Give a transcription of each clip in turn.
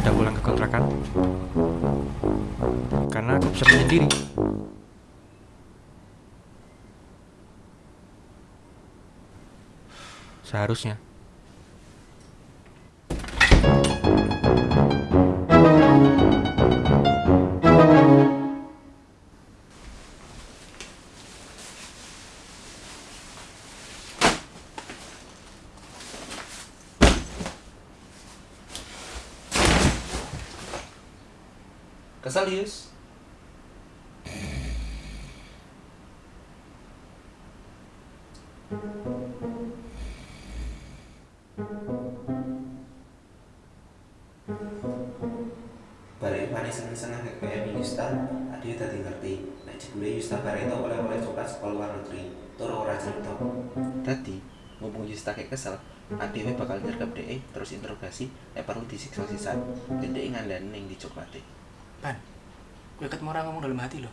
sudah pulang ke kontrakan? Karena aku bisa menyendiri. Seharusnya. Yus Balik mana seneng-seneng kayak Yusta, adik tadi ngerti. Nek jebule Yusta bare itu oleh-oleh coklat sekolah luar negeri. Turu ora cerita. Tadi ngomong Yusta kayak kesel, adik bakal nyergap DE terus interogasi, nek perlu disiksa sisan. Dan DE ngandani ning di coklate. Ban, gue ketemu orang ngomong dalam hati loh.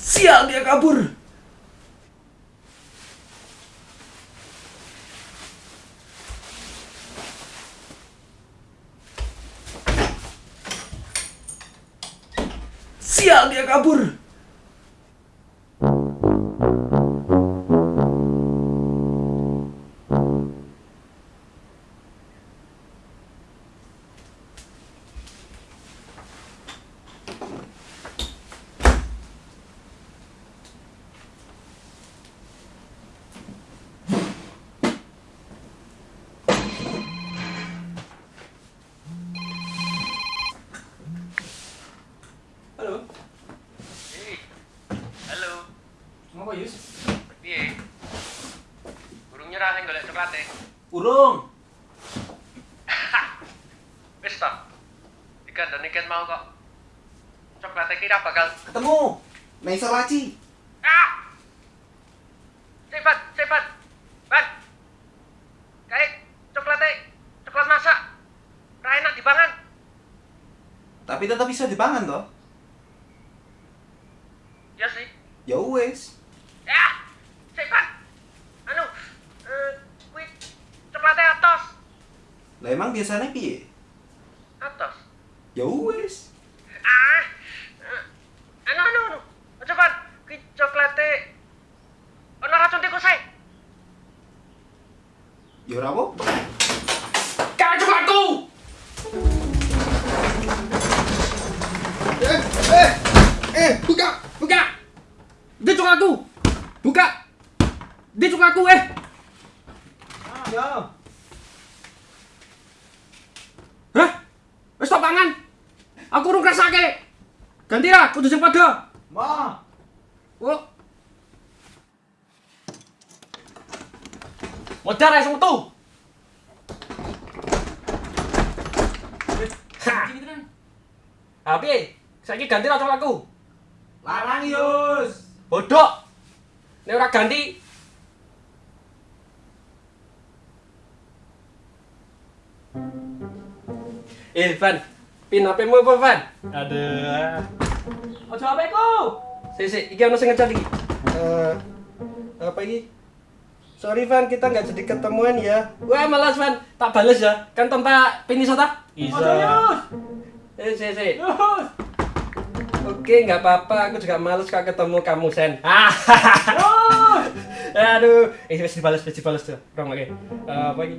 Sial dia kabur. Sial dia kabur. Urung. Wis toh. Dikandani ket mau kok. Coklatnya kira bakal Ketemu. Ning Solaci. Ah! Cepat, cepat. Ban. Kayak coklatnya coklat masak. Ra enak dipangan. Tapi tetap bisa dipangan toh. Ya sih. Ya wes. Ya. Cepat. Anu, eh kuwi coklatnya atos. Lah emang biasanya piye? Atos. Ya wes. Ah. Anu anu anu. Cepat. Kuwi coklatnya ono racun tikus ae. Ya ora apa. Eh, eh, eh, Buka! Buka! Dia coklatku! Buka! Dia coklatku eh! ya. Hah? Wis tak pangan. Aku urung ngrasake. Ganti lah, kudu sing padha. Ma. Oh. Modar ae metu. Ha. Ah, piye? Saiki ganti lah coklatku. Larang Yus. Bodoh. Nek ora ganti Van. Pin HP-mu apa, Van? Aduh. Ojo HP-ku. Sik, sik, iki ono sing ngecat iki. Eh, apa iki? Sorry Van, kita nggak jadi ketemuan ya. Wah, malas Van. Tak bales ya. Kan tanpa pin iso ta? Eh, sik, sik. Oke, nggak apa-apa. Aku juga males kalau ketemu kamu, Sen. Aduh, eh wis dibales, wis dibales tuh. Orang lagi. Eh, apa ini?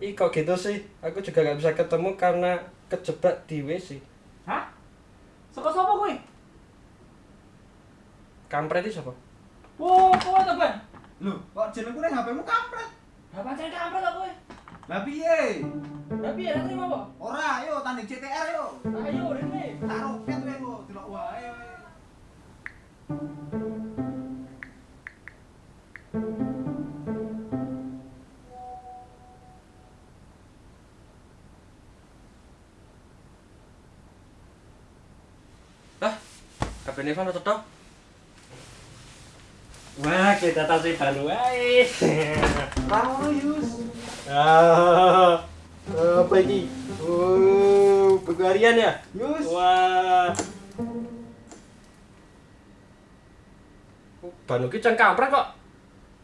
Ih, kok gitu sih? Aku juga nggak bisa ketemu karena kejebak di WC. Hah? Sapa kowe? Kampret itu siapa? Wo, kowe ta, Ban? Lho, kok jenengku ning HP-mu kampret? Lah pancen kampret ta kowe? Lah piye? Lah piye ra terima apa? Ora, ayo tanding CTR yo. Ayo rene. Tak roket kowe kok delok wae. Kabel Nevan atau toh? Wah, kita tahu sih baru wae. Ora Yus. Ah, apa ini? Oh, buku harian ya? Yus. Wah. Ban iki can kampret kok.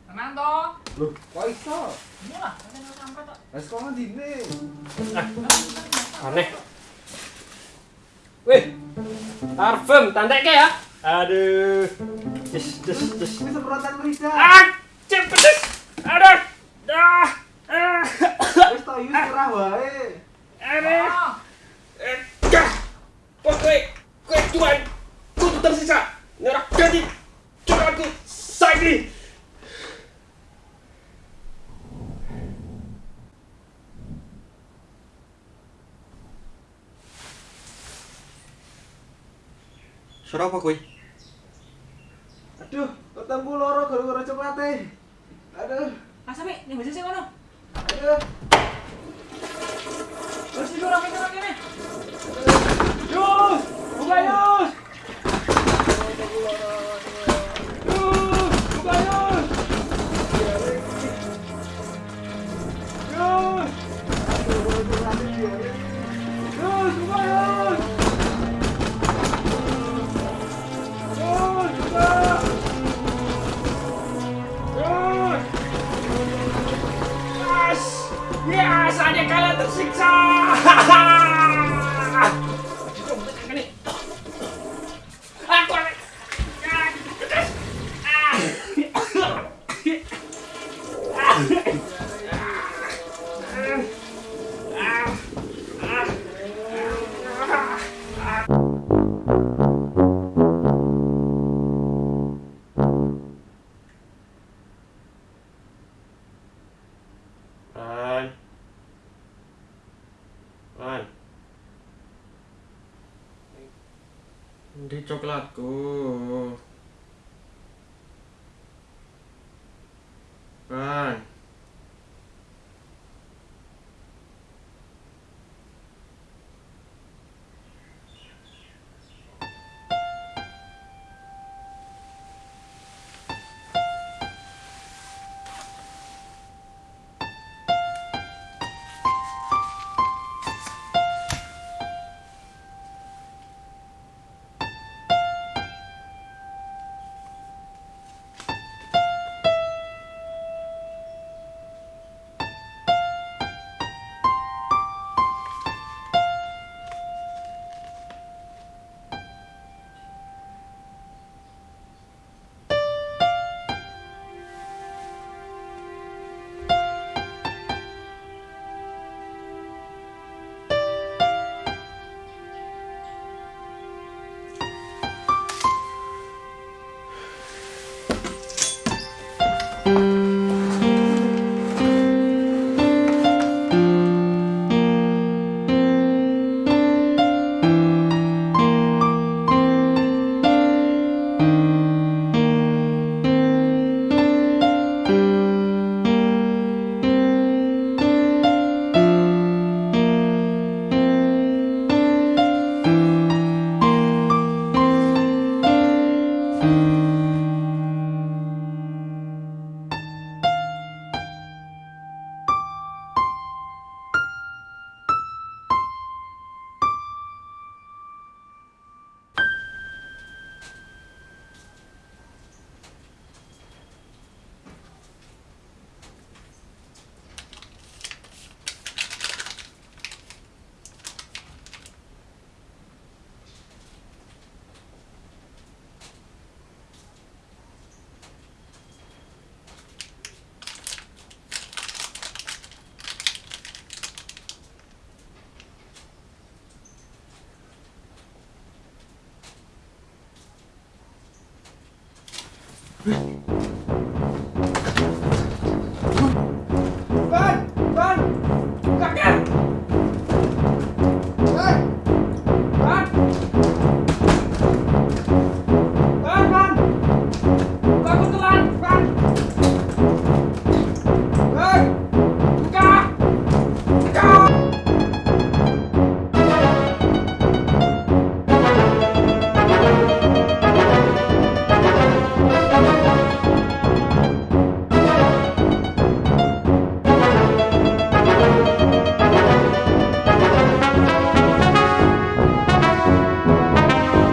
Tenang toh. Loh, kok iso? Ini lah, kampret kok. Lah sekolah dine. Aneh. Wih. Parfum tantekke ya. Aduh. Des des des. Ini semprotan lidah. Ah, cep pedes. Aduh. Ah. Ah. Wis to yus wae. Aduh. Eh, kowe, kowe. Kudu tersisa. Nyerah ganti. Saiki. Aduh, ketemu loro gara-gara coklate. Aduh, ah sampe ning sing ngono. aduh. Terus iki ora Di coklatku.